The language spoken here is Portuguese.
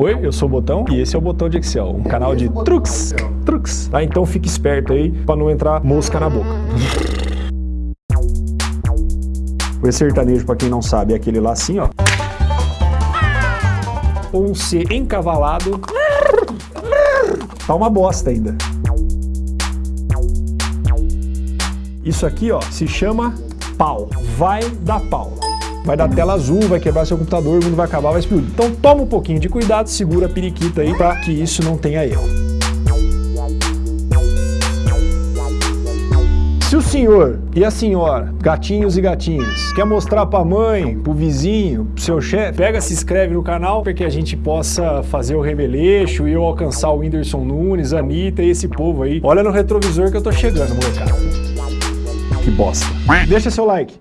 Oi, eu sou o Botão e esse é o Botão de Excel, um canal de truques, truques, tá? Então fique esperto aí pra não entrar mosca na boca. O sertanejo, pra quem não sabe, é aquele lá assim, ó. Ou um C encavalado. Tá uma bosta ainda. Isso aqui, ó, se chama pau. Vai dar pau. Vai dar tela azul, vai quebrar seu computador, o mundo vai acabar, vai explodir. Então toma um pouquinho de cuidado, segura a periquita aí pra que isso não tenha erro. Se o senhor e a senhora, gatinhos e gatinhas, quer mostrar pra mãe, pro vizinho, pro seu chefe, pega, se inscreve no canal para que a gente possa fazer o remeleixo e eu alcançar o Whindersson Nunes, a Anitta e esse povo aí. Olha no retrovisor que eu tô chegando, molecada. Que bosta. Deixa seu like.